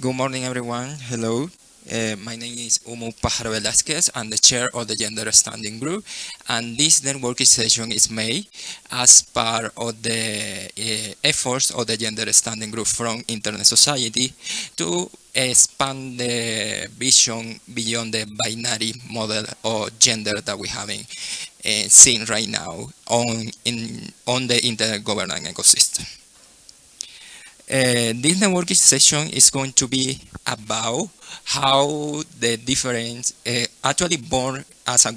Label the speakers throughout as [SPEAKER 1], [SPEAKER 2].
[SPEAKER 1] Good morning, everyone. Hello. Uh, my name is Umut Pajaro Velasquez. I'm the chair of the Gender Standing Group, and this networking session is made as part of the uh, efforts of the Gender Standing Group from Internet Society to expand the vision beyond the binary model of gender that we have uh, seen right now on in on the internet governance ecosystem. Uh, this networking session is going to be about how the difference uh, actually born as a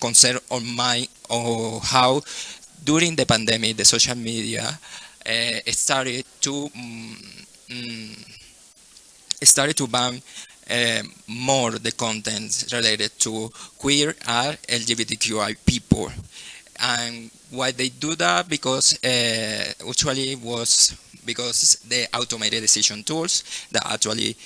[SPEAKER 1] concern on my or how during the pandemic the social media uh, started to um, started to ban uh, more the content related to queer and LGBTQI people. And why they do that? Because uh, usually was because the automated decision tools that actually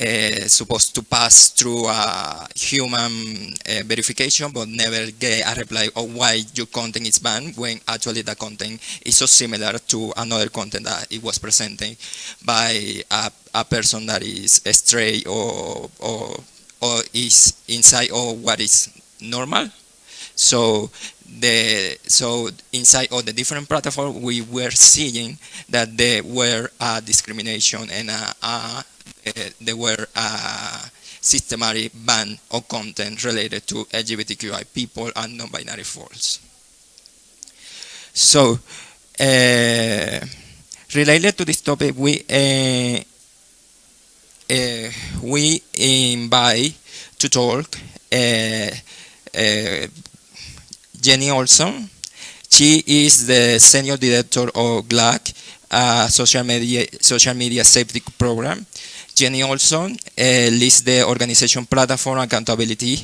[SPEAKER 1] uh, supposed to pass through a human uh, verification but never get a reply of why your content is banned when actually the content is so similar to another content that it was presented by a, a person that is stray or, or, or is inside of what is normal. So the so inside all the different platforms we were seeing that there were a discrimination and a, a, a, there were a systematic ban of content related to LGBTQI people and non-binary folks. So uh, related to this topic, we uh, uh, we invite to talk Jenni Olson. She is the senior director of GLAAD, a social media social media safety program. Jenni Olson uh, leads the organization Platform Accountability,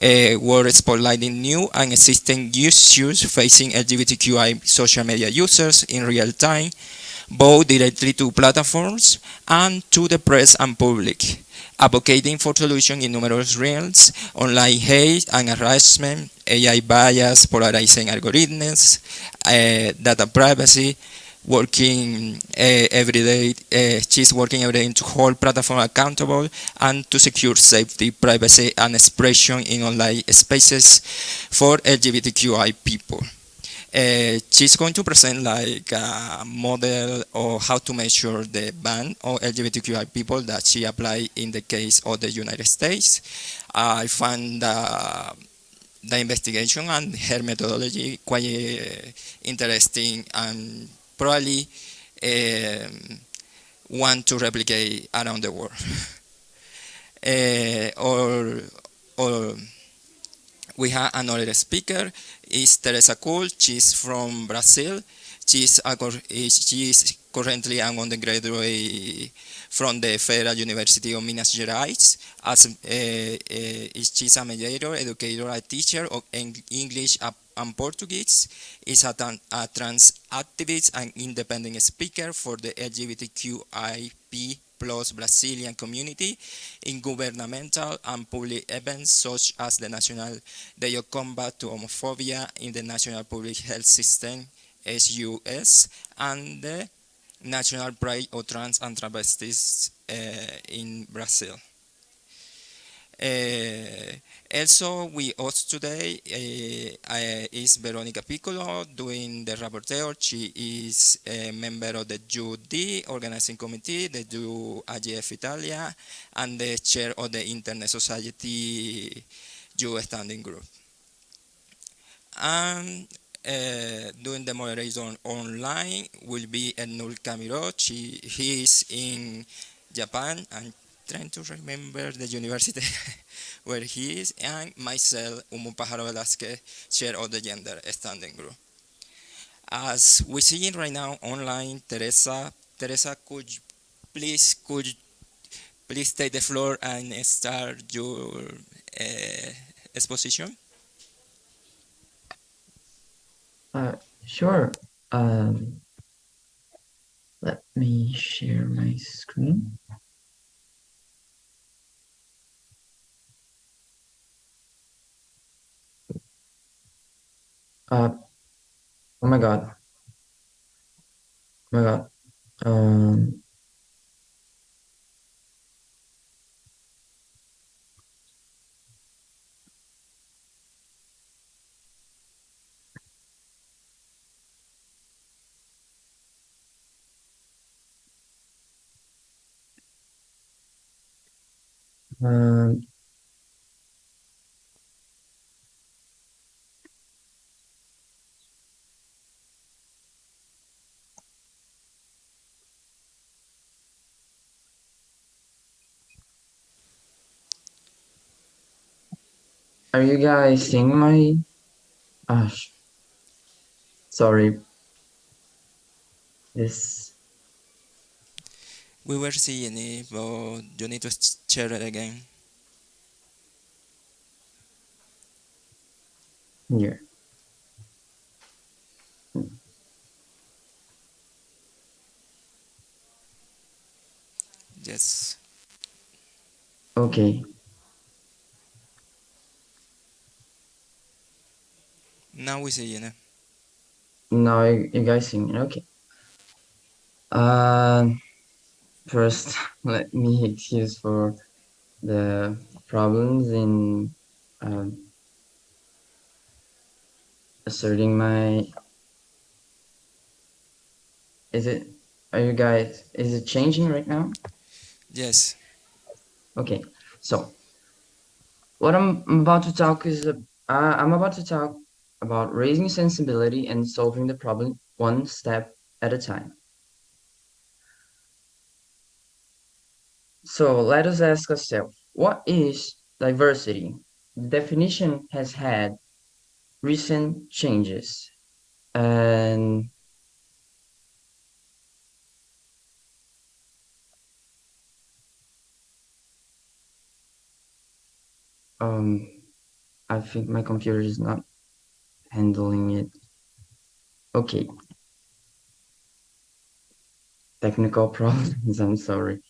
[SPEAKER 1] uh, where spotlighting new and existing issues facing LGBTQI social media users in real time, both directly to platforms and to the press and public advocating for solutions in numerous realms, online hate and harassment, AI bias, polarizing algorithms, uh, data privacy, working uh, every day, uh, she's working every day to hold platform accountable and to secure safety, privacy, and expression in online spaces for LGBTQI people. Uh, she's going to present like a model of how to measure the ban of LGBTQI people that she applied in the case of the United States. I found uh, the investigation and her methodology quite uh, interesting and probably um, want to replicate around the world. Or, or we have another speaker, is Teresa Kuhl. She's from Brazil. She's, a, she's currently an undergraduate from the Federal University of Minas Gerais. As, uh, uh, she's a mediator, educator, a teacher of English and Portuguese. Is a, a trans activist and independent speaker for the LGBTQIP plus Brazilian community in governmental and public events such as the National Day of Combat to Homophobia in the National Public Health System, SUS, and the National Pride of Trans and Travestis uh, in Brazil. Uh, also, we host today uh, is Veronica Piccolo doing the rapporteur. She is a member of the JUD organizing committee, the JU AGF Italia, and the chair of the Internet Society Youth Standing Group. And uh, doing the moderation online will be Ernul Camiro. She, he is in Japan and trying to remember the university where he is, and myself, Umut Pajaro Velasquez, chair of the gender standing group. As we see right now online, Teresa, Teresa, could you please, could please take the floor and start your uh, exposition?
[SPEAKER 2] Uh, sure. Um, let me share my screen. Uh, oh my God. Oh my God. Um, um are you guys seeing my? Ah, sorry. This.
[SPEAKER 1] We were seeing it, but you need to share it again.
[SPEAKER 2] Here.
[SPEAKER 1] Yes.
[SPEAKER 2] Okay.
[SPEAKER 1] Now we see it.
[SPEAKER 2] Now you, you guys see me. Okay. Um. First, let me excuse for the problems in um, asserting my. Is it? Are you guys? Is it changing right now?
[SPEAKER 1] Yes.
[SPEAKER 2] Okay. So, what I'm about to talk is uh, I'm about to talk about raising sensibility and solving the problem one step at a time. So let us ask ourselves, what is diversity? The definition has had recent changes and um, I think my computer is not handling it. Okay. Technical problems, I'm sorry.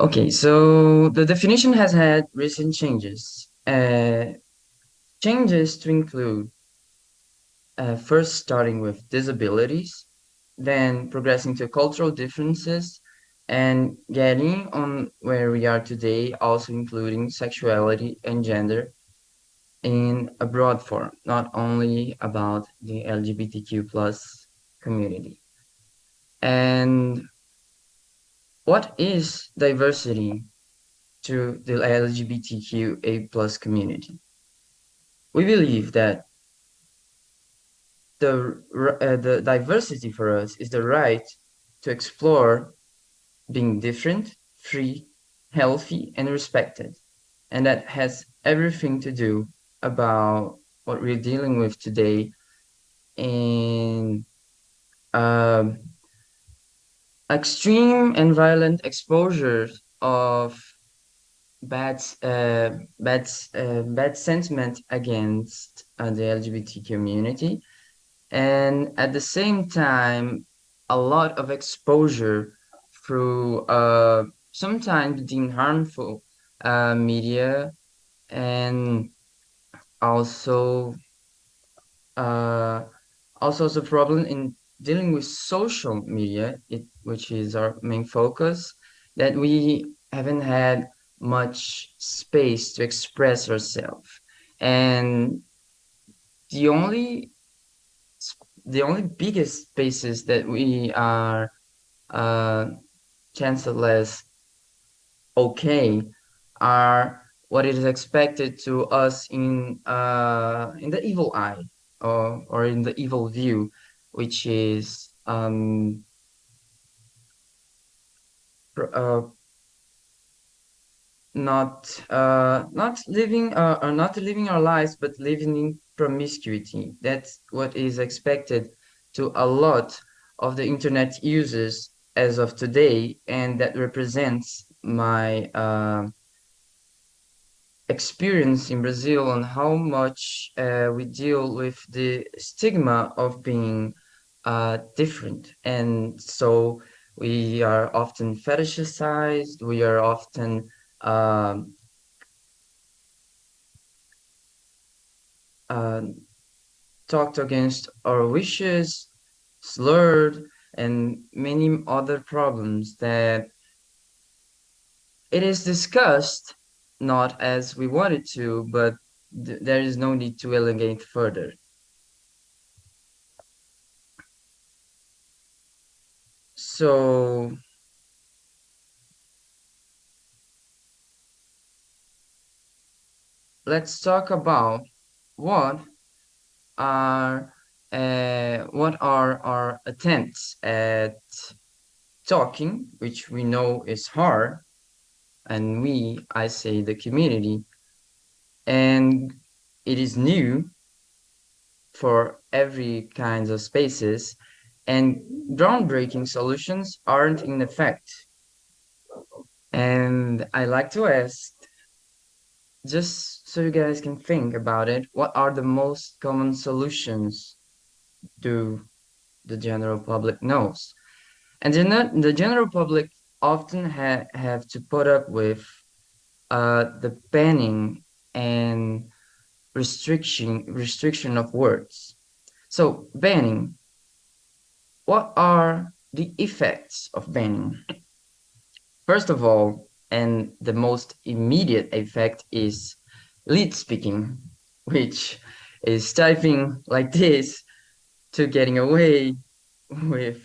[SPEAKER 2] Okay, so the definition has had recent changes. Uh, changes to include uh, first starting with disabilities, then progressing to cultural differences, and getting on where we are today, also including sexuality and gender in a broad form, not only about the LGBTQ plus community. And what is diversity to the LGBTQA plus community? We believe that the, uh, the diversity for us is the right to explore being different, free, healthy, and respected. And that has everything to do about what we're dealing with today. In um, extreme and violent exposure of bad uh, bad uh, bad sentiment against uh, the LGBT community, and at the same time, a lot of exposure through uh, sometimes deemed harmful uh, media and also uh, also the problem in dealing with social media, it, which is our main focus, that we haven't had much space to express ourselves. And the only the only biggest spaces that we are uh, chanceless okay are what is expected to us in uh, in the evil eye or, or in the evil view, which is um, uh, not uh, not living uh, or not living our lives, but living in promiscuity. That's what is expected to a lot of the internet users as of today, and that represents my uh, experience in Brazil on how much uh, we deal with the stigma of being uh, different. And so we are often fetishized, we are often um, uh, talked against our wishes, slurred, and many other problems that it is discussed not as we wanted to, but th there is no need to elongate further. So let's talk about what are uh, what are our attempts at talking, which we know is hard, and we, I say the community, and it is new for every kinds of spaces, and groundbreaking solutions aren't in effect. And I like to ask, just so you guys can think about it, what are the most common solutions do the general public knows? And the, the general public often ha have to put up with uh, the banning and restriction restriction of words. So banning, what are the effects of banning? First of all, and the most immediate effect is leet speaking, which is typing like this to getting away with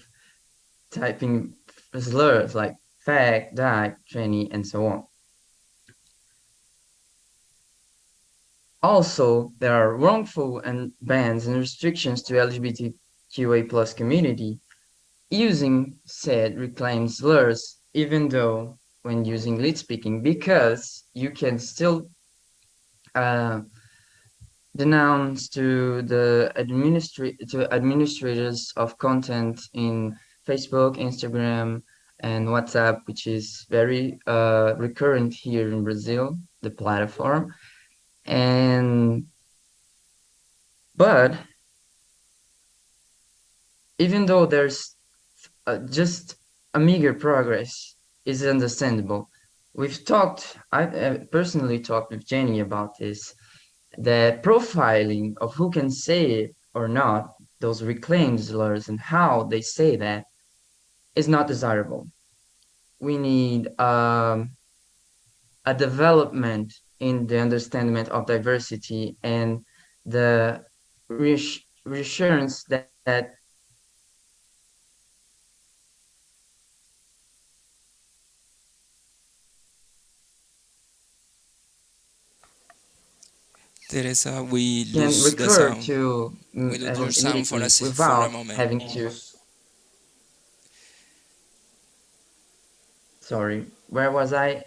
[SPEAKER 2] typing slurs like fag, die, tranny, and so on. Also, there are wrongful and bans and restrictions to LGBTQA plus community using said reclaimed slurs, even though when using leet speaking, because you can still uh, denounce to the administra to administrators of content in Facebook, Instagram, and WhatsApp, which is very uh, recurrent here in Brazil, the platform. And but even though there's uh, just a meager progress is understandable. We've talked, I uh, personally talked with Jenny about this, the profiling of who can say it or not, those reclaimed slurs and how they say that is not desirable. We need um, a development in the understanding of diversity and the reassurance that, that
[SPEAKER 1] Teresa, we lose the
[SPEAKER 2] recur
[SPEAKER 1] sound.
[SPEAKER 2] to
[SPEAKER 1] We
[SPEAKER 2] mm,
[SPEAKER 1] lose your sound for a, for a
[SPEAKER 2] without
[SPEAKER 1] moment.
[SPEAKER 2] having to. Sorry, where was I?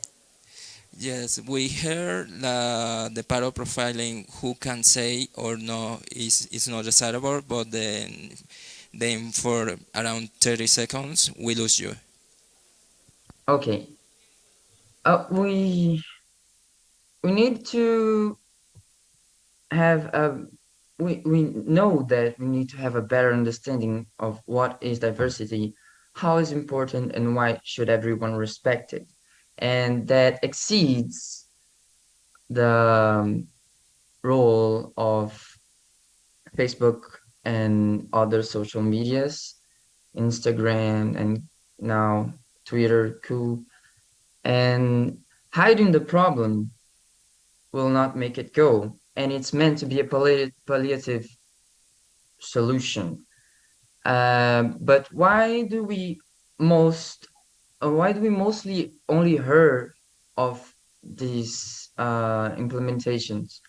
[SPEAKER 1] Yes, we heard the, the part of profiling who can say or no is, is not desirable, but then, then for around 30 seconds, we lose you.
[SPEAKER 2] Okay. Uh, we we need to have a we we know that we need to have a better understanding of what is diversity, how is important, and why should everyone respect it, and that exceeds the um, role of Facebook and other social medias, Instagram and now Twitter, cool, and hiding the problem will not make it go. And it's meant to be a palliative solution. Uh, but why do we most, uh, why do we mostly only hear of these uh, implementations?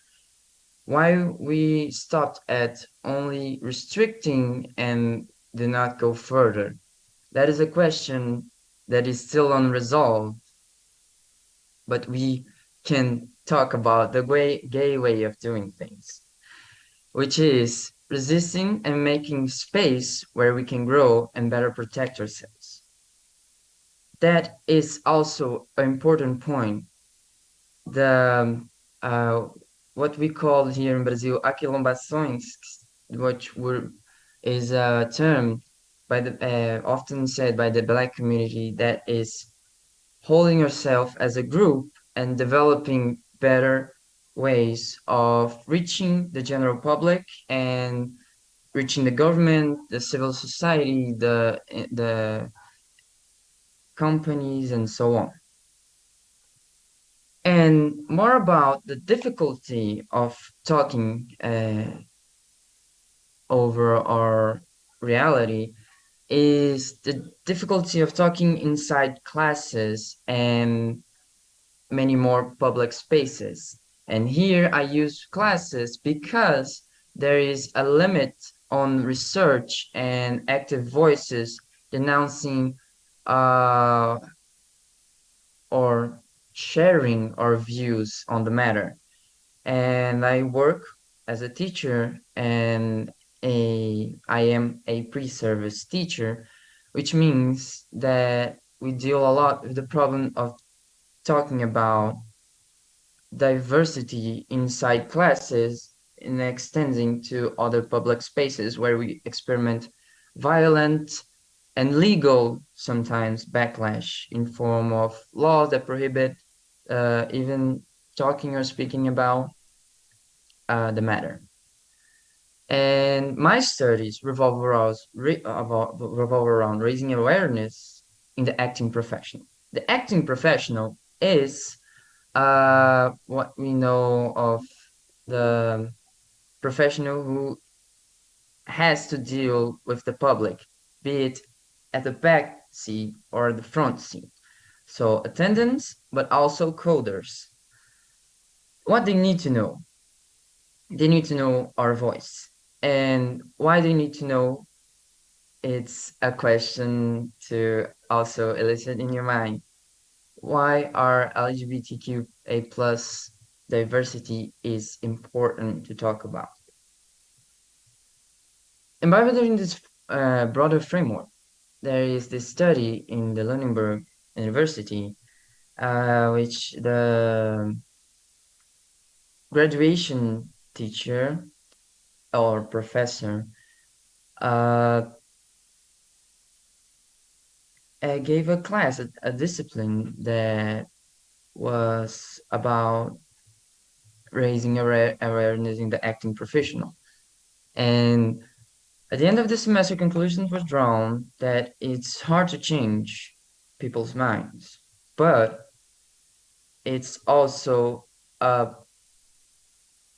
[SPEAKER 2] Why we stopped at only restricting and did not go further? That is a question that is still unresolved, but we can talk about the way, gay way of doing things, which is resisting and making space where we can grow and better protect ourselves. That is also an important point. The uh, what we call here in Brazil aquilombações, which were, is a term by the uh, often said by the black community that is holding yourself as a group and developing better ways of reaching the general public and reaching the government, the civil society, the the companies, and so on. And more about the difficulty of talking uh, over our reality is the difficulty of talking inside classes and many more public spaces. And here I use classes because there is a limit on research and active voices denouncing uh, or sharing our views on the matter. And I work as a teacher and a I am a pre-service teacher, which means that we deal a lot with the problem of talking about diversity inside classes and extending to other public spaces where we experiment violent and legal sometimes backlash in form of laws that prohibit uh, even talking or speaking about uh, the matter. And my studies revolve around, revolve around raising awareness in the acting profession. The acting professional is uh, what we know of the professional who has to deal with the public, be it at the back seat or the front seat. So attendants, but also coders. What they need to know? They need to know our voice. And why they need to know? It's a question to also elicit in your mind. Why are LGBTQA plus diversity is important to talk about? And by within this uh, broader framework, there is this study in the Lunenburg University, uh, which the graduation teacher or professor uh, uh, gave a class, a, a discipline that was about raising awareness in the acting professional. And at the end of the semester, conclusions was drawn that it's hard to change people's minds, but it's also a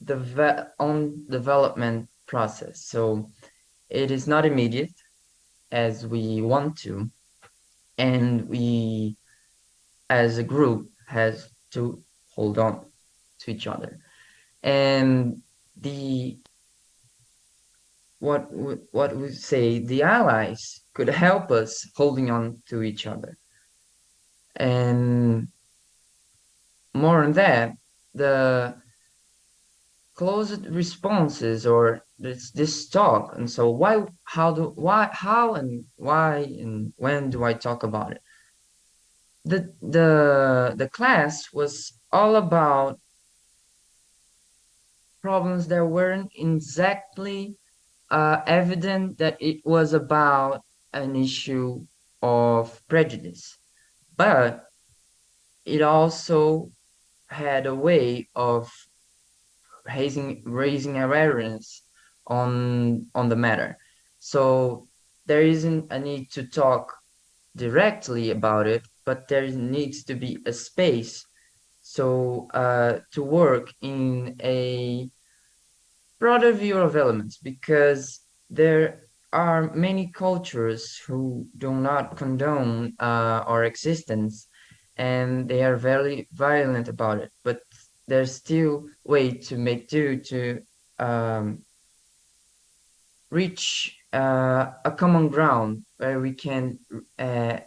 [SPEAKER 2] the on development process. So it is not immediate as we want to, and we as a group has to hold on to each other. And the what what we say the allies could help us holding on to each other. And more on that, the closed responses or this this talk. And so why how do why how and why and when do i talk about it? The the the class was all about problems that weren't exactly uh, evident that it was about an issue of prejudice. But it also had a way of raising raising awareness on on the matter. So there isn't a need to talk directly about it, but there needs to be a space so uh, to work in a broader view of elements because there are many cultures who do not condone uh, our existence and they are very violent about it but there's still way to make do to um, reach uh, a common ground where we can uh,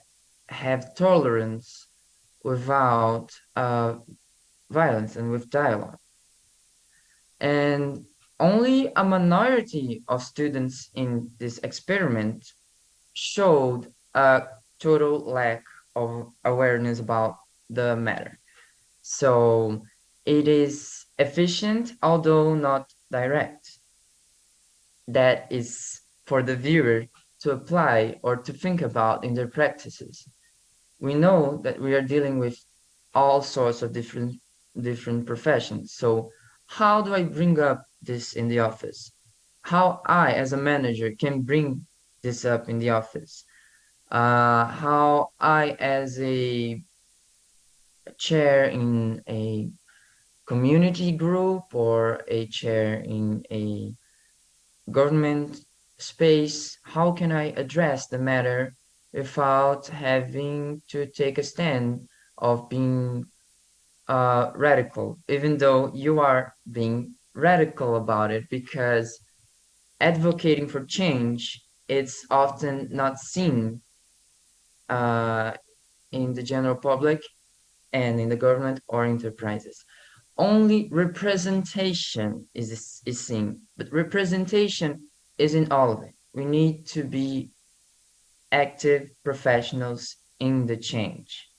[SPEAKER 2] have tolerance without uh, violence and with dialogue. And only a minority of students in this experiment showed a total lack of awareness about the matter. So it is efficient, although not direct. That is for the viewer to apply or to think about in their practices. We know that we are dealing with all sorts of different different professions. So how do I bring up this in the office? How I, as a manager, can bring this up in the office? Uh, how I, as a chair in a community group or a chair in a government space, how can I address the matter without having to take a stand of being uh, radical, even though you are being radical about it because advocating for change it's often not seen uh, in the general public and in the government or enterprises. Only representation is, is seen, but representation isn't all of it. We need to be active professionals in the change.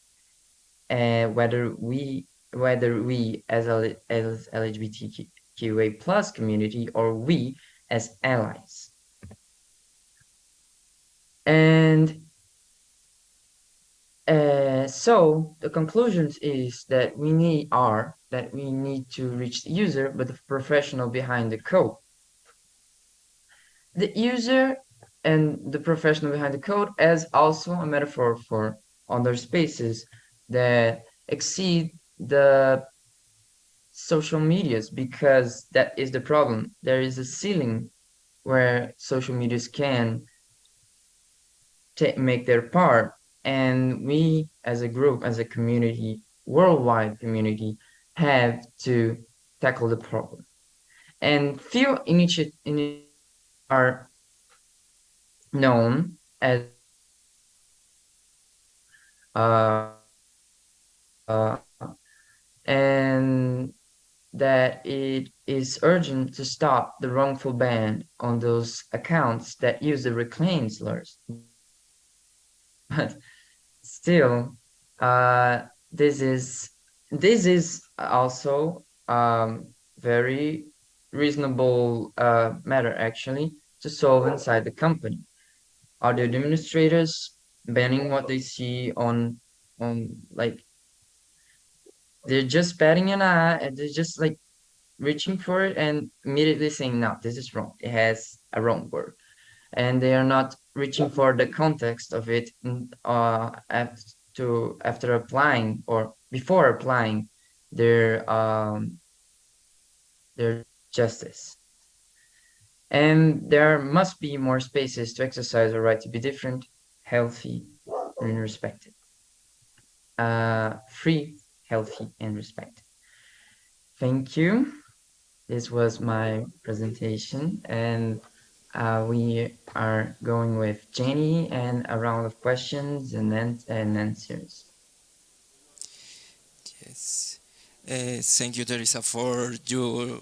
[SPEAKER 2] Uh, whether we whether we as, a, as LGBTQA plus community or we as allies. And uh, so the conclusions is that we need are that we need to reach the user, but the professional behind the code. The user and the professional behind the code as also a metaphor for other spaces that exceed the social medias because that is the problem. There is a ceiling where social medias can make their part and we as a group as a community worldwide community have to tackle the problem. And few initiatives are known as uh, uh, and that it is urgent to stop the wrongful ban on those accounts that use the reclaimed slurs. But still, uh, this is this is also um, very reasonable uh, matter actually to solve inside the company. Are the administrators banning what they see on on like they're just batting an eye and they're just like reaching for it and immediately saying no this is wrong it has a wrong word and they are not reaching for the context of it uh, after, to, after applying or before applying their um, their justice. And there must be more spaces to exercise our right to be different, healthy, and respected. Uh, free, healthy, and respected. Thank you. This was my presentation and uh, we are going with Jenni and a round of questions and then and answers.
[SPEAKER 1] Yes, uh, thank you, Teresa, for your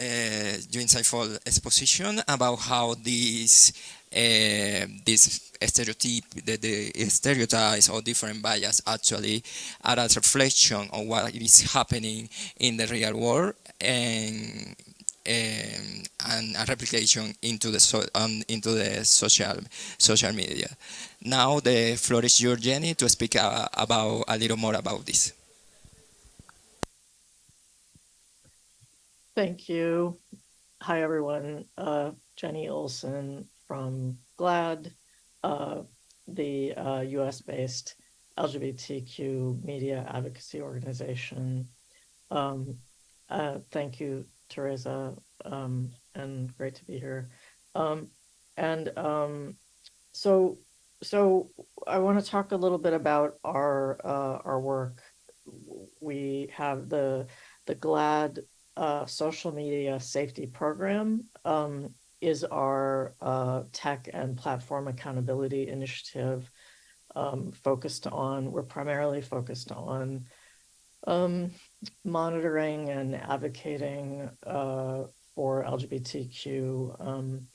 [SPEAKER 1] uh, your insightful exposition about how these uh, this stereotype, the, the stereotypes or different bias actually are a reflection of what is happening in the real world and um, and a replication into the so, um, into the social social media. Now the floor is yours, Jenni, to speak uh, about a little more about this.
[SPEAKER 3] Thank you. Hi, everyone. Uh, Jenni Olson from GLAAD, uh, the uh, US-based LGBTQ media advocacy organization. Um, uh, thank you Teresa, um, and great to be here. Um, and um, so, so I want to talk a little bit about our uh, our work. We have the the GLAAD uh, social media safety program um, is our uh, tech and platform accountability initiative um, focused on. We're primarily focused on um, monitoring and advocating uh, for LGBTQ um,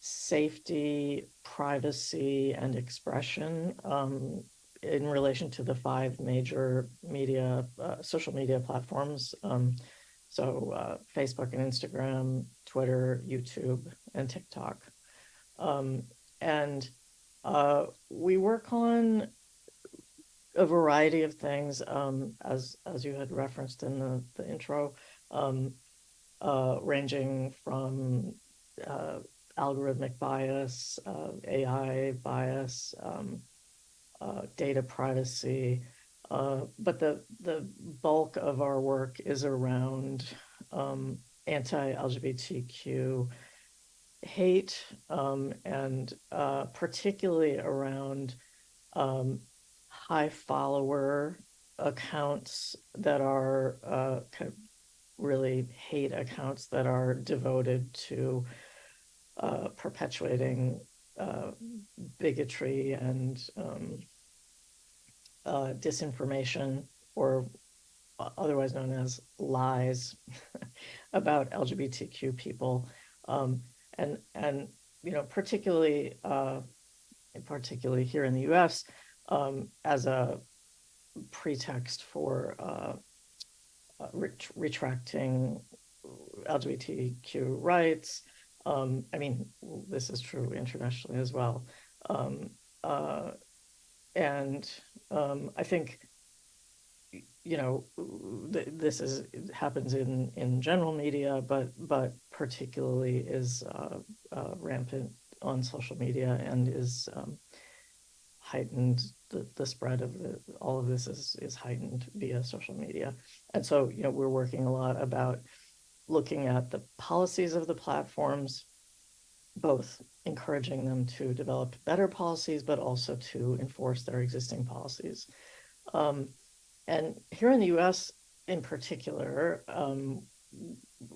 [SPEAKER 3] safety, privacy, and expression um, in relation to the five major media, uh, social media platforms. Um, so uh, Facebook and Instagram, Twitter, YouTube, and TikTok. Um, and uh, we work on a variety of things, um, as as you had referenced in the, the intro, um, uh, ranging from uh, algorithmic bias, uh, AI bias, um, uh, data privacy, uh, but the the bulk of our work is around um, anti-LGBTQ hate um, and uh, particularly around um, high follower accounts that are uh, kind of really hate accounts that are devoted to uh, perpetuating uh, bigotry and um, uh, disinformation, or otherwise known as lies about LGBTQ people, um, and and you know particularly uh, particularly here in the U.S. Um, as a pretext for uh, uh, ret- retracting LGBTQ rights. Um, I mean, this is true internationally as well. Um, uh, and um, I think, you know, th- this is happens in in general media, but but particularly is uh, uh, rampant on social media and is um, heightened. The, the spread of the, all of this is is heightened via social media, and so you know we're working a lot about looking at the policies of the platforms, both encouraging them to develop better policies, but also to enforce their existing policies. Um, and here in the US in particular, um,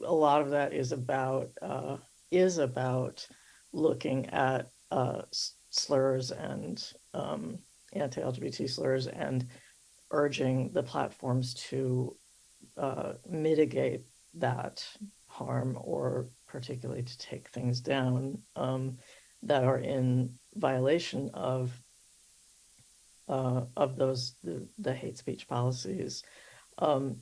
[SPEAKER 3] a lot of that is about uh, is about looking at uh, slurs and um, anti-LGBT slurs and urging the platforms to uh, mitigate that harm or particularly to take things down um, that are in violation of uh, of those the, the hate speech policies. Um,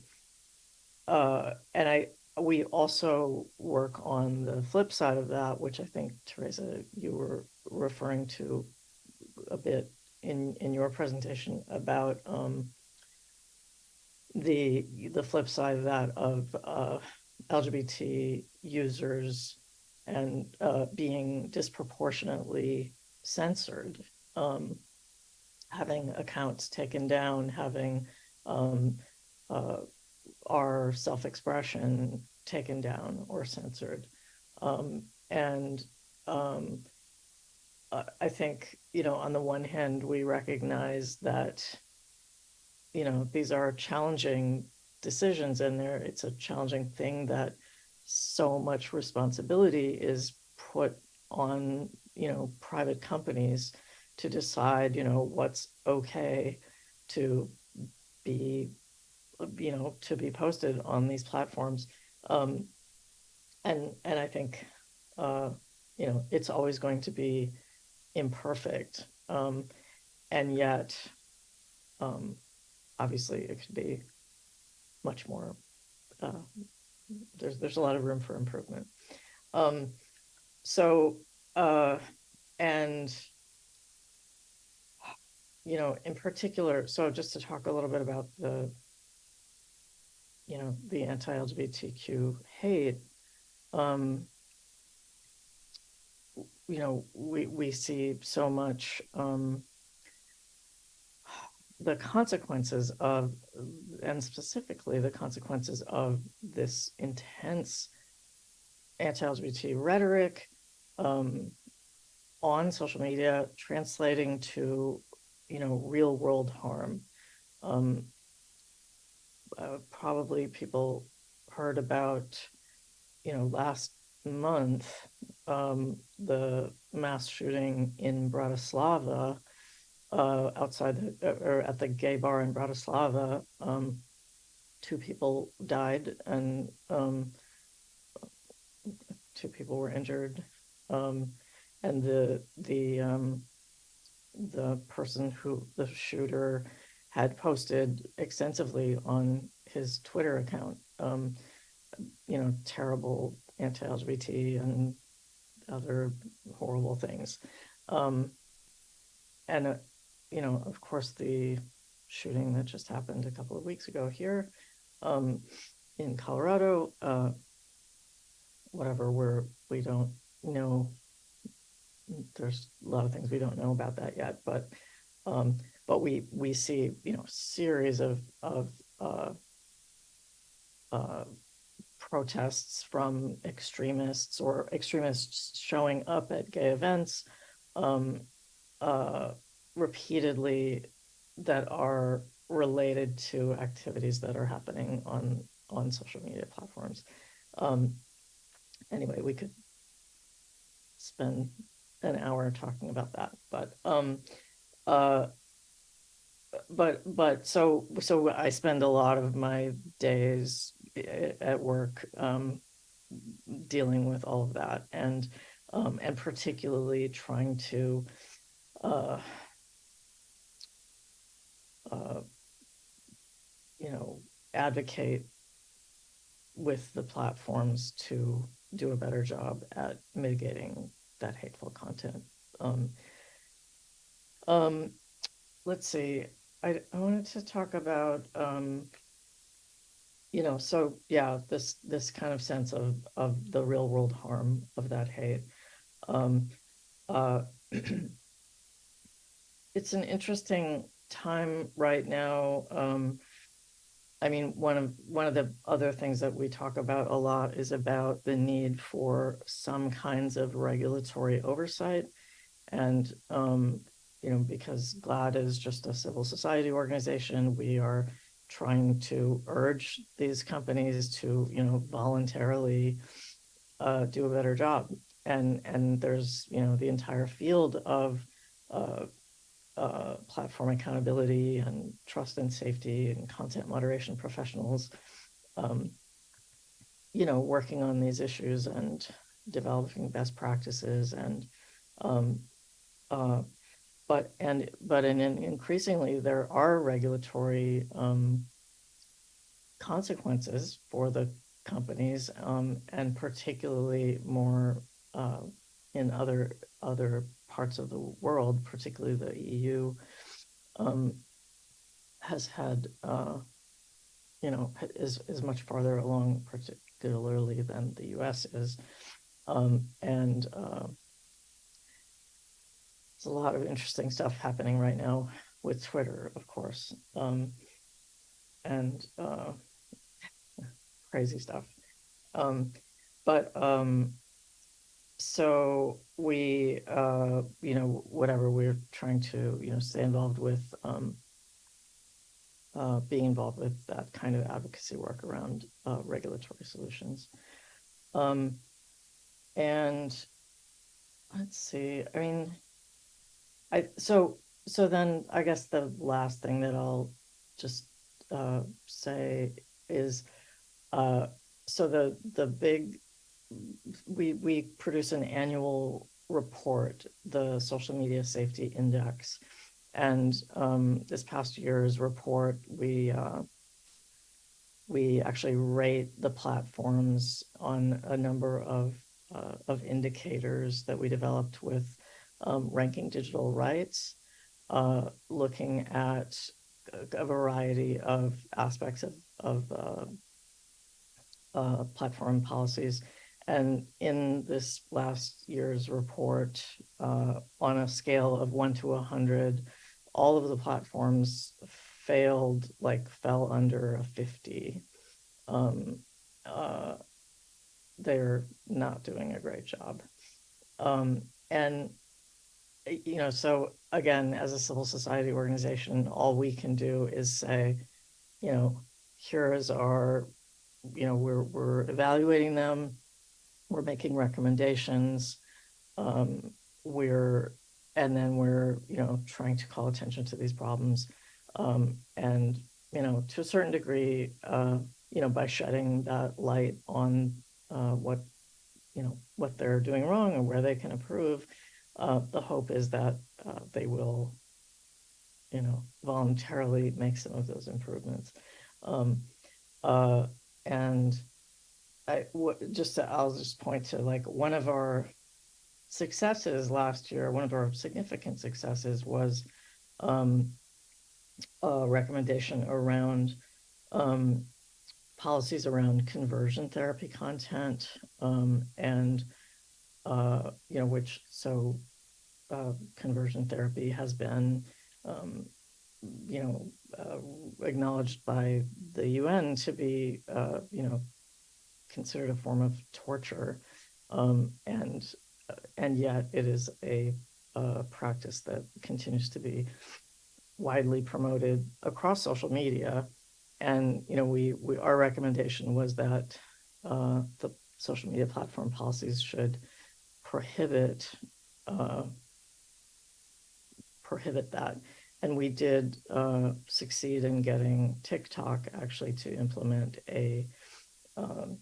[SPEAKER 3] uh, and I we also work on the flip side of that which I think Teresa you were referring to a bit in in your presentation about um, the the flip side of that of uh, LGBT users and uh, being disproportionately censored, um, having accounts taken down, having um, uh, our self-expression taken down or censored, um, and I I think you know on the one hand we recognize that you know these are challenging decisions and there it's a challenging thing that so much responsibility is put on you know private companies to decide you know what's okay to be you know to be posted on these platforms. Um and and i think uh you know it's always going to be imperfect um and yet um obviously it could be much more uh, there's there's a lot of room for improvement. Um so uh and you know in particular so just to talk a little bit about the you know the anti-lgbtq hate um you know we we see so much um the consequences of and specifically the consequences of this intense anti-lgbt rhetoric um, on social media translating to you know real world harm. Um, uh, probably people heard about you know last month um, the mass shooting in bratislava uh, outside the, or at the gay bar in Bratislava, um, two people died and um, two people were injured. Um, and the the um, the person who the shooter had posted extensively on his Twitter account, um, you know, terrible anti-LGBT and other horrible things. Um, and uh, you know, of course, the shooting that just happened a couple of weeks ago here um, in Colorado, uh, whatever, we're, we don't know. There's a lot of things we don't know about that yet, but um, but we we see you know series of of uh, uh, protests from extremists or extremists showing up at gay events. Um, uh, repeatedly that are related to activities that are happening on on social media platforms. Um, anyway, we could spend an hour talking about that, but um, uh, but but so so I spend a lot of my days at work um, dealing with all of that and um, and particularly trying to uh, uh, you know advocate with the platforms to do a better job at mitigating that hateful content. Um, um, let's see, I, I wanted to talk about, um, you know, so yeah, this this kind of sense of of the real world harm of that hate. Um, uh, it's an interesting time right now. Um, I mean, one of one of the other things that we talk about a lot is about the need for some kinds of regulatory oversight, and um, you know, because GLAAD is just a civil society organization, we are trying to urge these companies to, you know, voluntarily uh, do a better job. And and there's you know the entire field of uh, uh, platform accountability and trust and safety and content moderation professionals, um, you know, working on these issues and developing best practices and, um, uh, but and but in, in increasingly there are regulatory um, consequences for the companies um, and particularly more uh, in other other parts of the world, particularly the EU, um, has had, uh, you know, is, is much farther along, particularly than the US is. Um, and uh, there's a lot of interesting stuff happening right now with Twitter, of course, um, and uh, crazy stuff. Um, but um, so we, uh, you know, whatever we're trying to, you know, stay involved with, um, uh, being involved with that kind of advocacy work around uh, regulatory solutions. Um, and let's see, I mean, I so so then I guess the last thing that I'll just uh, say is uh, so the the big we we produce an annual report, the Social Media Safety Index, and um, this past year's report, we uh, we actually rate the platforms on a number of uh, of indicators that we developed with um, ranking digital rights, uh, looking at a variety of aspects of of uh, uh, platform policies and in this last year's report, uh, on a scale of one to 100, all of the platforms failed, like fell under a 50. Um, uh, they're not doing a great job. Um, and, you know, so again, as a civil society organization, all we can do is say, you know, here is our, you know, we're, we're evaluating them we're making recommendations. Um, we're, and then we're, you know, trying to call attention to these problems. Um, and, you know, to a certain degree, uh, you know, by shedding that light on uh, what, you know, what they're doing wrong and where they can improve, uh, the hope is that uh, they will, you know, voluntarily make some of those improvements. Um, uh, and I just to, I'll just point to like one of our successes last year. One of our significant successes was um, a recommendation around um, policies around conversion therapy content um, and uh, you know which so uh, conversion therapy has been um, you know uh, acknowledged by the UN to be uh, you know considered a form of torture, um, and uh, and yet it is a, a, practice that continues to be widely promoted across social media. And, you know, we, we, our recommendation was that uh, the social media platform policies should prohibit uh, prohibit that. And we did uh, succeed in getting TikTok actually to implement a um,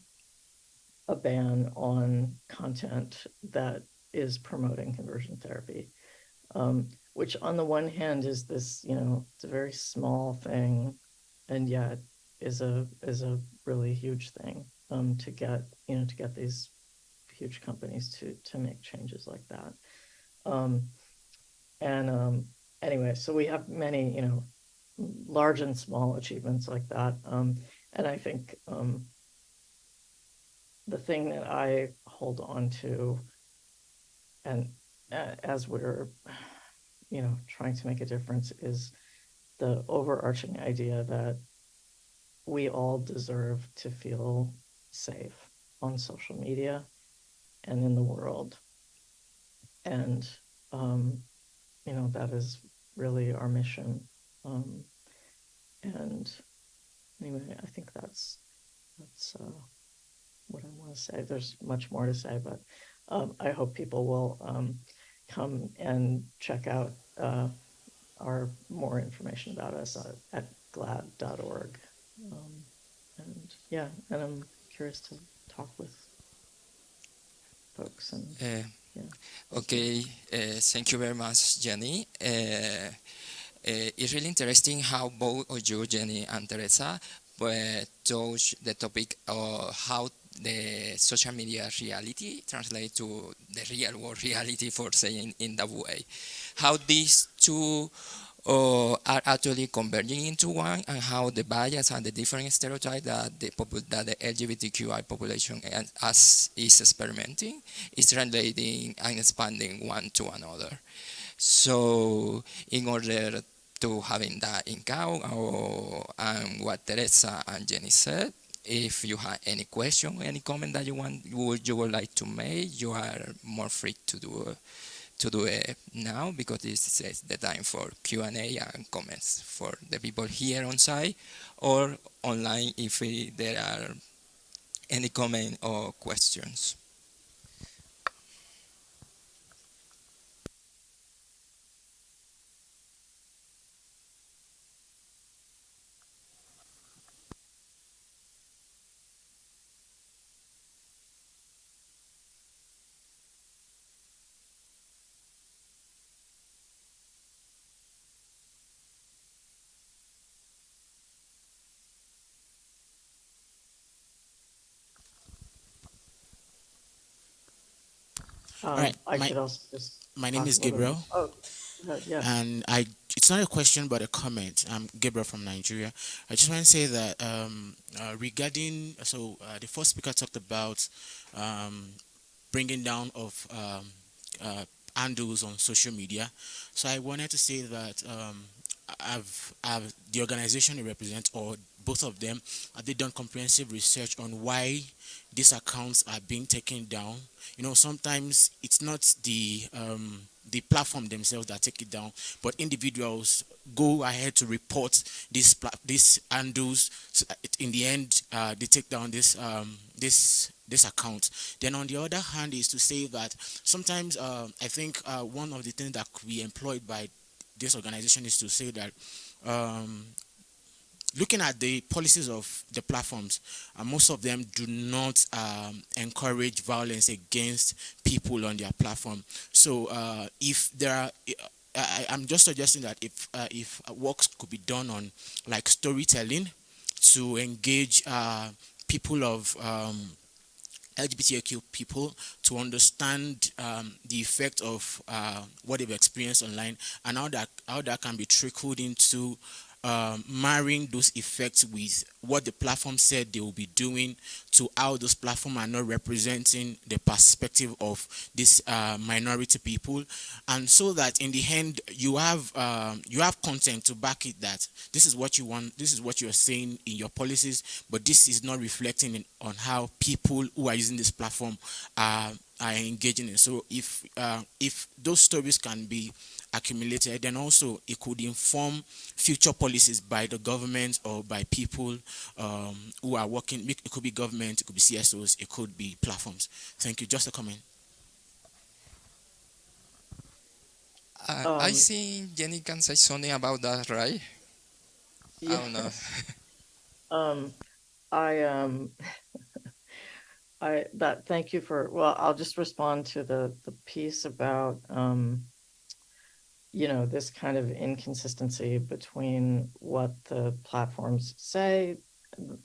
[SPEAKER 3] a ban on content that is promoting conversion therapy, um, which on the one hand is this, you know, it's a very small thing, and yet is a is a really huge thing um, to get, you know, to get these huge companies to to make changes like that. And um, anyway, so we have many, you know, large and small achievements like that. Um, and I think um, the thing that I hold on to, and uh, as we're, you know, trying to make a difference, is the overarching idea that we all deserve to feel safe on social media and in the world. And, um, you know, that is really our mission. Um, and anyway, I think that's, that's, uh, what I want to say. There's much more to say, but, um, I hope people will, um, come and check out, uh, our more information about us at, at glaad.org. Um, and yeah, and I'm curious to talk with folks and
[SPEAKER 1] Uh,
[SPEAKER 3] yeah.
[SPEAKER 1] Okay, uh, thank you very much, Jenni. Uh, uh, it's really interesting how both of you, Jenni and Teresa, uh, touch the topic of how the social media reality translate to the real world reality, for saying in that way. How these two uh, are actually converging into one and how the bias and the different stereotypes that the, that the LGBTQI population as is experimenting is translating and expanding one to another. So in order to having that in count or and what Teresa and Jenni said, if you have any question, any comment that you want, would, you would like to make, you are more free to do it to do it now because this is the time for Q&A and comments for the people here on site or online if there are any comment or questions.
[SPEAKER 3] Um,
[SPEAKER 4] right,
[SPEAKER 3] I
[SPEAKER 4] my-
[SPEAKER 3] could also just.
[SPEAKER 4] My name is Gabriel,
[SPEAKER 3] Oh, uh, yeah,
[SPEAKER 4] and I. It's not a question, but a comment. I'm Gabriel from Nigeria. I just want to say that um, uh, regarding so uh, the first speaker talked about um, bringing down of um, uh, handles on social media. So I wanted to say that I've, I've the organization you represent or both of them have they done comprehensive research on why these accounts are being taken down? You know sometimes it's not the um, the platform themselves that take it down but individuals go ahead to report these pla- these handles. So in the end uh, they take down this um, this this account. Then on the other hand is to say that sometimes uh, i think uh, one of the things that be employed by this organization is to say that um, looking at the policies of the platforms, uh, most of them do not um, encourage violence against people on their platform. So uh, if there are, I, I'm just suggesting that if uh, if works could be done on like storytelling to engage uh, people of um, LGBTQ people to understand um, the effect of uh, what they've experienced online and how that how that can be trickled into um, marrying those effects with what the platform said they will be doing to how those platforms are not representing the perspective of these uh, minority people. And so that in the end you have um, you have content to back it that this is what you want this is what you're saying in your policies but this is not reflecting in, on how people who are using this platform are are engaging in. So if uh, if those stories can be accumulated, then also it could inform future policies by the government or by people um, who are working. It could be government, it could be CSOs, it could be platforms. Thank you. Just a comment.
[SPEAKER 1] Uh, I
[SPEAKER 3] Um,
[SPEAKER 1] think Jenni can say something about that, right? I don't know.
[SPEAKER 3] Um, I um, I that thank you for well, I'll just respond to the the piece about um, you know, this kind of inconsistency between what the platforms say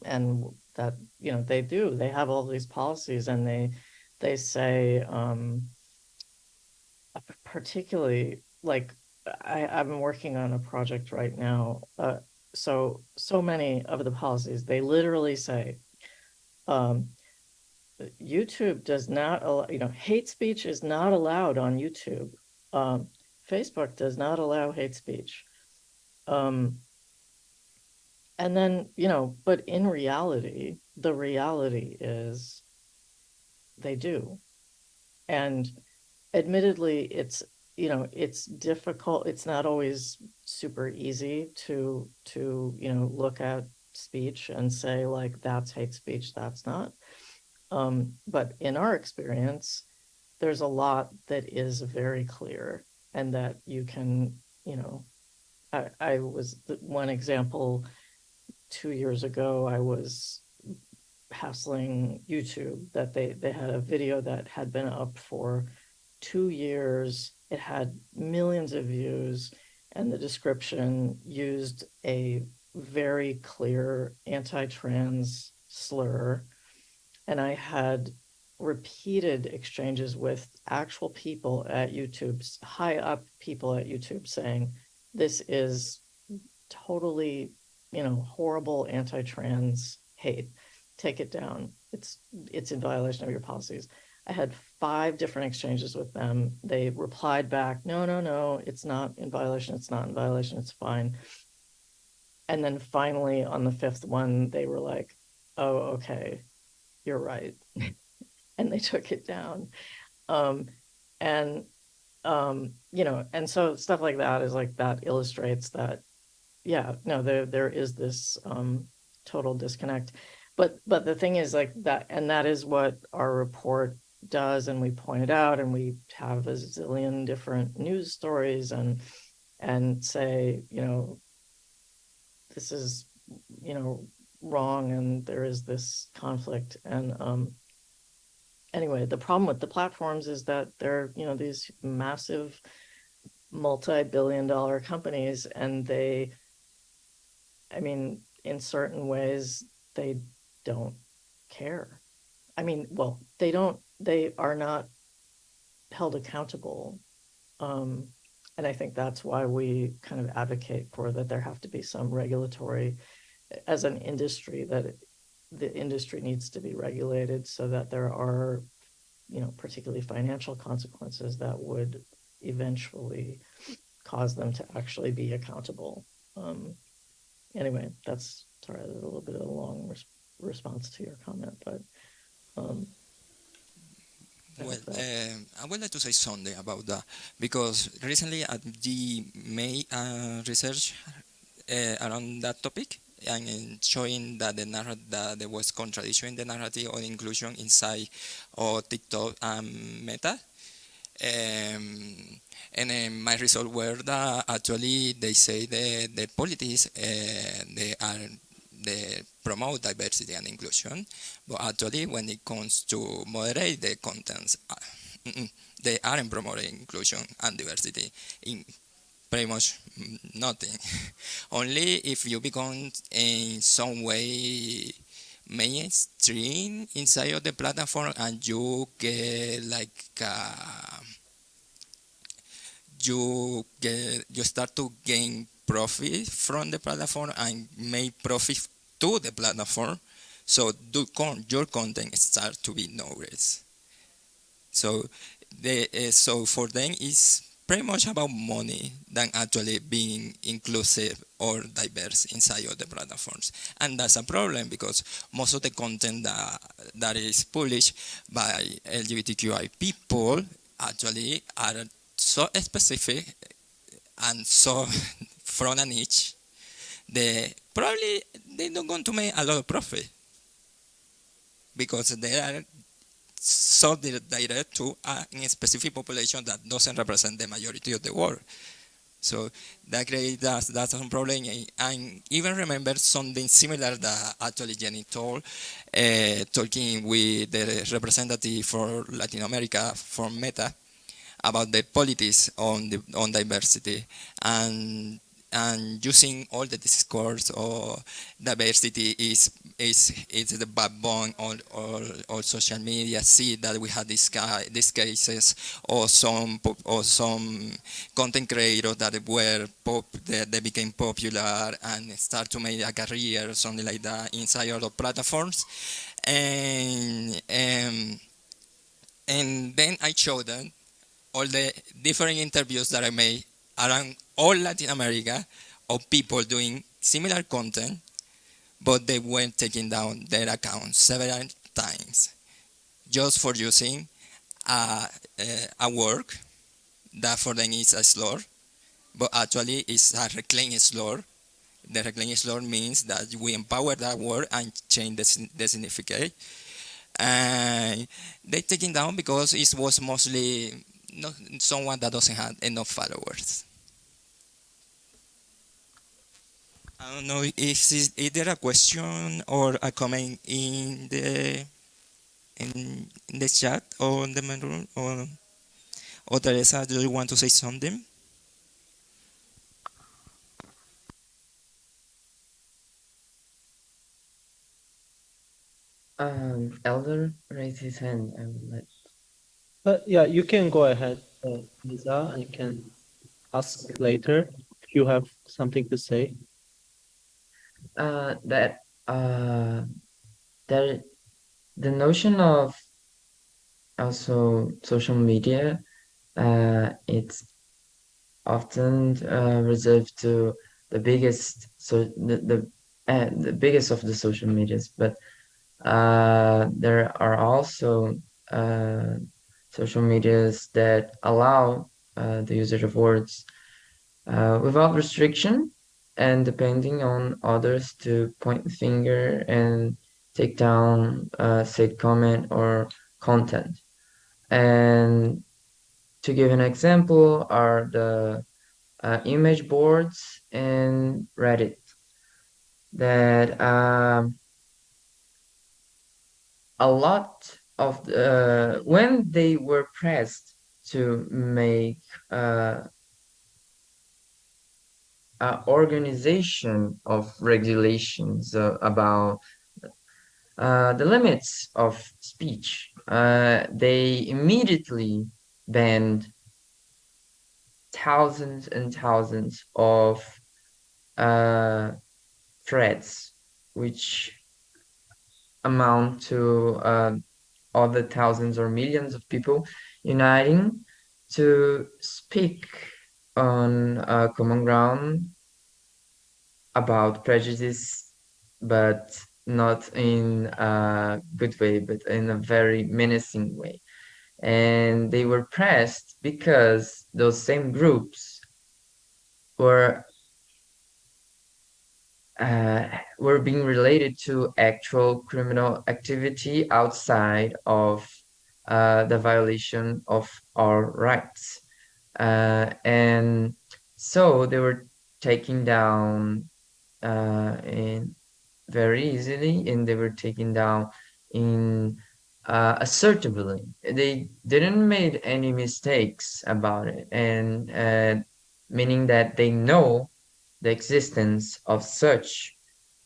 [SPEAKER 3] and that you know they do. They have all these policies and they they say um, particularly like I, I'm working on a project right now. Uh, so so many of the policies they literally say um, YouTube does not allow you know hate speech is not allowed on YouTube. Um, Facebook does not allow hate speech. Um, and then you know, but in reality, the reality is they do, and admittedly, it's you know it's difficult it's not always super easy to to you know look at speech and say like that's hate speech that's not. Um, but in our experience there's a lot that is very clear and that you can you know i, I was one example two years ago i was hassling youtube that they they had a video that had been up for two years it had millions of views, and the description used a very clear anti trans slur. And I had repeated exchanges with actual people at YouTube, high up people at YouTube saying, this is totally, you know, horrible anti trans hate. Take it down. It's it's in violation of your policies. I had five different exchanges with them. They replied back, no, no, no, it's not in violation. It's not in violation. It's fine. And then finally, on the fifth one, they were like, oh, okay, you're right. And they took it down. Um, and, um, you know, and so stuff like that is like that illustrates that, yeah, no, there, there is this um, total disconnect. But, but the thing is like that, and that is what our report does and we point it out and we have a zillion different news stories and and say you know this is you know wrong and there is this conflict and um anyway the problem with the platforms is that they're you know these massive multi-billion dollar companies and they i mean in certain ways they don't care i mean well they don't they are not held accountable. Um, and I think that's why we kind of advocate for that there have to be some regulatory, as an industry, that the industry needs to be regulated so that there are, you know, particularly financial consequences that would eventually cause them to actually be accountable. Um, anyway, that's sorry, a little bit of a long res- response to your comment, but um,
[SPEAKER 1] Well, uh, I would like to say something about that because recently at the May uh, research uh, around that topic and showing that the that there was contradiction in the narrative of inclusion inside of TikTok and Meta. Um, and my result were that actually they say the the politics uh, they are they promote diversity and inclusion, but actually when it comes to moderate the contents, uh, they aren't promoting inclusion and diversity in pretty much nothing. Only if you become in some way mainstream inside of the platform and you get like uh, you get you start to gain profit from the platform and make profit to the platform. So do con your content start to be noticed. So the uh, so for them it's pretty much about money than actually being inclusive or diverse inside of the platforms. And that's a problem because most of the content that, that is published by LGBTQI people actually are so specific and so from a niche, they probably they don't going to make a lot of profit because they are so direct to a specific population that doesn't represent the majority of the world. So that creates that, that's a problem. And even remember something similar that actually Jenni told, uh, talking with the representative for Latin America from Meta about the politics on the, on diversity and and using all the discourse or diversity is is is the backbone on all, all social media. See that we had this guy, these cases or some or some content creators that were pop that they became popular and start to make a career or something like that inside other platforms, and um, and then I showed them all the different interviews that I made around all Latin America of people doing similar content, but they were taking down their accounts several times just for using a, a, work that for them is a slur, but actually it's a reclaim slur. The reclaim slur means that we empower that word and change the, the significance. And they taking down because it was mostly not someone that doesn't have enough followers. I don't know if is, is there a question or a comment in the in, in the chat or in the main room or or Teresa, do you want to say something?
[SPEAKER 2] Um, Elder raised his hand. I would like.
[SPEAKER 5] But yeah, you can go ahead, uh, Lisa. I can ask later if you have something to say.
[SPEAKER 2] Uh, that uh, the notion of also social media, uh, it's often uh, reserved to the biggest so the the, uh, the biggest of the social medias, but uh, there are also uh, social medias that allow the usage of words without restriction and depending on others to point the finger and take down uh, said comment or content. And to give an example are the uh, image boards and Reddit that um, a lot of the, uh, when they were pressed to make uh, organization of regulations uh, about uh, the limits of speech. Uh, they immediately banned thousands and thousands of uh, threads, which amount to uh, other thousands or millions of people uniting to speak on a common ground about prejudice, but not in a good way, but in a very menacing way. And they were pressed because those same groups were uh, were being related to actual criminal activity outside of uh, the violation of our rights. Uh, and so they were taken down uh, in very easily and they were taken down in uh, assertively. They didn't made any mistakes about it and uh, meaning that they know the existence of such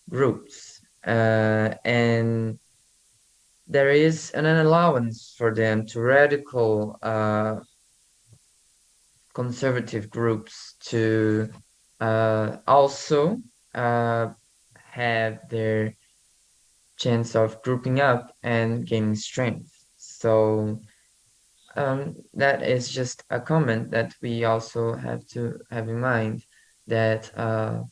[SPEAKER 2] groups uh, and there is an allowance for them to radical uh, conservative groups to uh, also uh, have their chance of grouping up and gaining strength. So um, that is just a comment that we also have to have in mind that uh,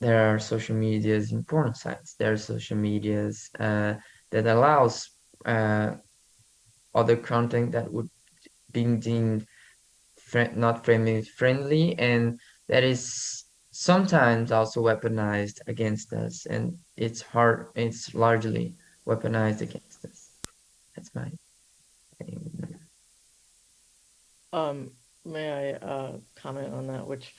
[SPEAKER 2] there are social medias in porn sites. There are social medias uh, that allows uh, other content that would be deemed not family friendly and that is sometimes also weaponized against us, and it's hard. It's largely weaponized against us. That's my.
[SPEAKER 3] Um, may I uh, comment on that? Which,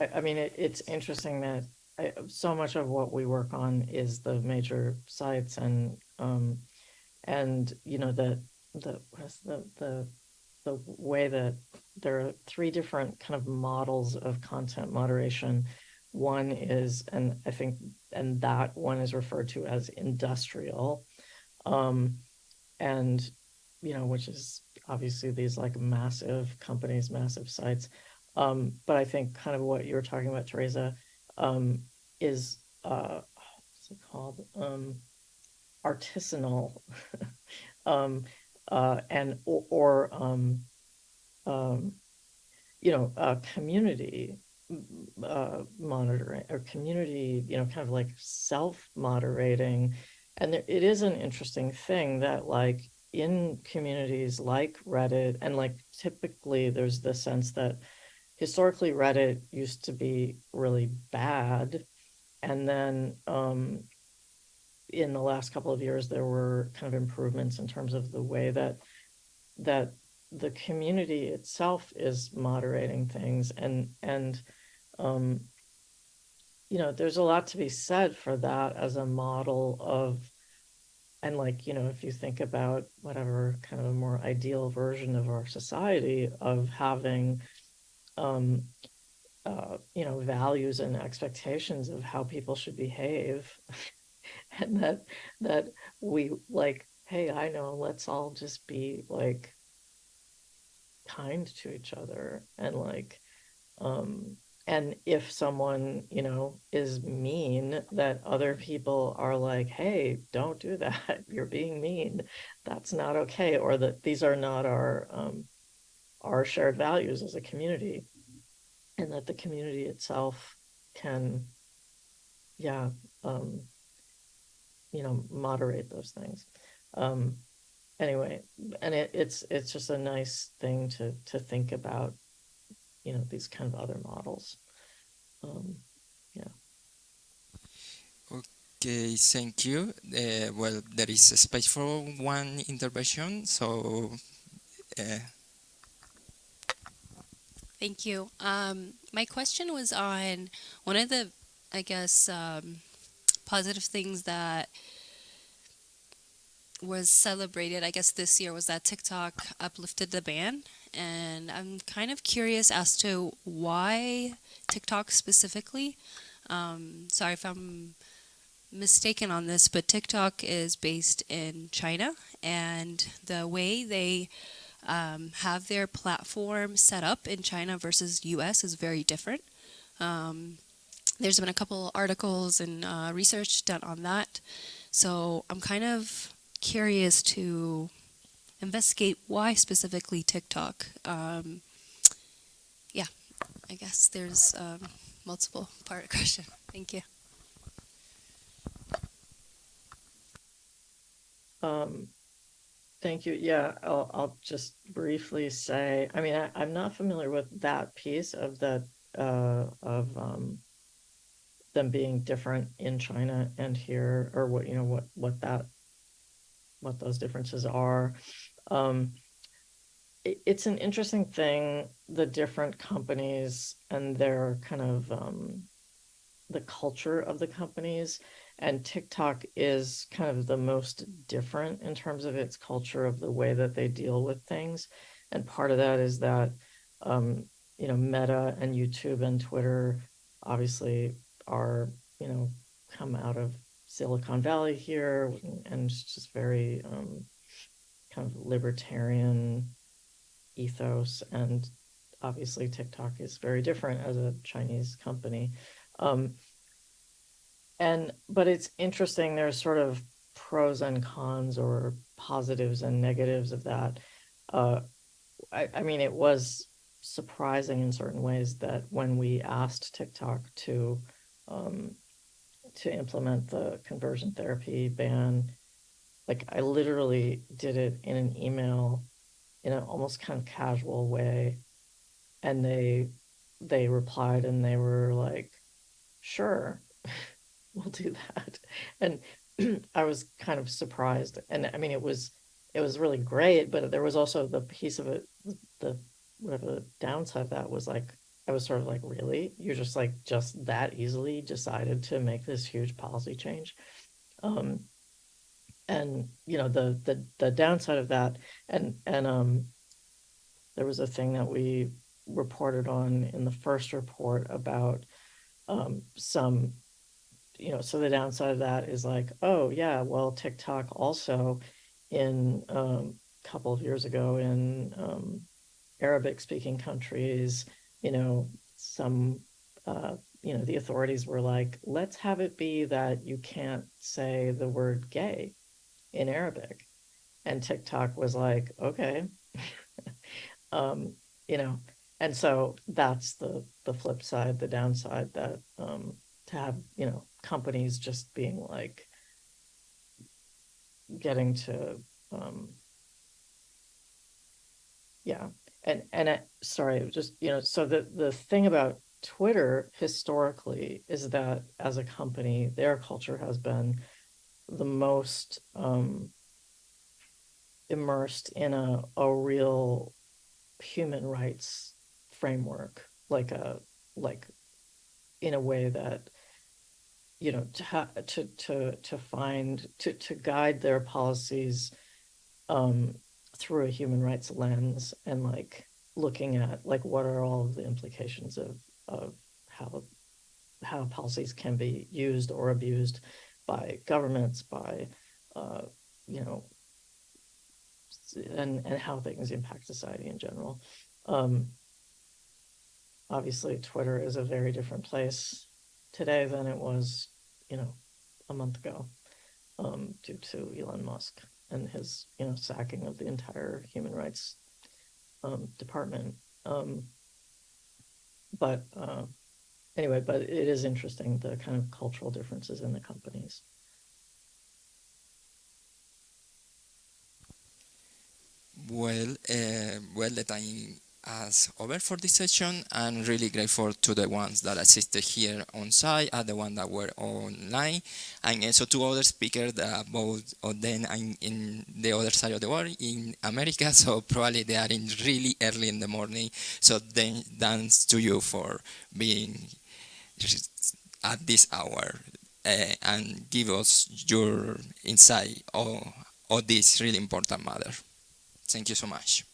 [SPEAKER 3] I, I mean, it, it's interesting that I, so much of what we work on is the major sites and um, and you know the the the the the way that there are three different kind of models of content moderation. One is, and I think, and that one is referred to as industrial, um, and you know, which is obviously these like massive companies, massive sites. Um, but I think kind of what you were talking about, Teresa, um, is uh, what's it called? Um, artisanal, um, uh, and or, or um, um, you know, uh, community uh, monitoring or community, you know, kind of like self-moderating. And there, it is an interesting thing that like in communities like Reddit, and like typically there's the sense that historically Reddit used to be really bad. And then um, in the last couple of years, there were kind of improvements in terms of the way that that the community itself is moderating things. And and um, you know there's a lot to be said for that as a model of and like you know if you think about whatever kind of a more ideal version of our society of having um uh, you know values and expectations of how people should behave and that that we like hey i know let's all just be like kind to each other and like um and if someone you know is mean that other people are like hey don't do that. You're being mean. That's not okay or that these are not our um, our shared values as a community and that the community itself can yeah um, you know moderate those things um, anyway and it, it's it's just a nice thing to to think about you know these kind of other models um, yeah
[SPEAKER 1] Okay, thank you. Uh, well, there is a space for one intervention, so. Uh,
[SPEAKER 6] Thank you. Um, my question was on one of the, I guess, um, positive things that was celebrated, I guess, this year was that TikTok uplifted the ban. And I'm kind of curious as to why TikTok specifically. Um, sorry if I'm mistaken on this, but TikTok is based in China, and the way they um, have their platform set up in China versus US is very different. Um, there's been a couple articles and uh, research done on that. So I'm kind of curious to investigate why specifically TikTok. Um, yeah, I guess there's um, multiple part question. Thank you.
[SPEAKER 3] Um, thank you. Yeah, I'll, I'll just briefly say, I mean, I, I'm not familiar with that piece of the, uh, of, um, them being different in China and here, or what, you know, what, what that, what those differences are. Um, it, it's an interesting thing, the different companies and their kind of, um, the culture of the companies and TikTok is kind of the most different in terms of its culture of the way that they deal with things. And part of that is that, um, you know, Meta and YouTube and Twitter obviously are, you know, come out of Silicon Valley here and just very um, kind of libertarian ethos. And obviously TikTok is very different as a Chinese company. Um, and but it's interesting there's sort of pros and cons or positives and negatives of that uh, I, I mean it was surprising in certain ways that when we asked tiktok to um, to implement the conversion therapy ban like i literally did it in an email in an almost kind of casual way and they they replied and they were like, sure, we'll do that. And I was kind of surprised. And I mean, it was, it was really great, but there was also the piece of it, the, whatever the downside of that was like, I was sort of like, really? You're just like, just that easily decided to make this huge policy change? Um, and you know, the, the, the downside of that, and, and, um, there was a thing that we reported on in the first report about um, some, you know, so the downside of that is like, oh yeah, well, TikTok also in um, a couple of years ago in um, Arabic speaking countries, you know, some, uh, you know, the authorities were like, let's have it be that you can't say the word gay in Arabic. And TikTok was like, okay. um, you know, and so that's the the flip side, the downside that um, to have you know companies just being like getting to um, yeah and and I, sorry just you know so the the thing about twitter historically is that as a company their culture has been the most um immersed in a a real human rights framework like a like in a way that you know to to to to find to to guide their policies um through a human rights lens and like looking at like what are all of the implications of of how how policies can be used or abused by governments by uh you know and and how things impact society in general. Um obviously Twitter is a very different place today than it was, you know, a month ago, um, due to Elon Musk and his, you know, sacking of the entire human rights um, department. Um, but uh, anyway, but it is interesting the kind of cultural differences in the companies.
[SPEAKER 1] Well, uh, well, the time as over for this session. I'm really grateful to the ones that assisted here on site and the ones that were online and also to other speakers that both of them are in the other side of the world in America so probably they are in really early in the morning so then thanks to you for being at this hour uh, and give us your insight on, on this really important matter. Thank you so much.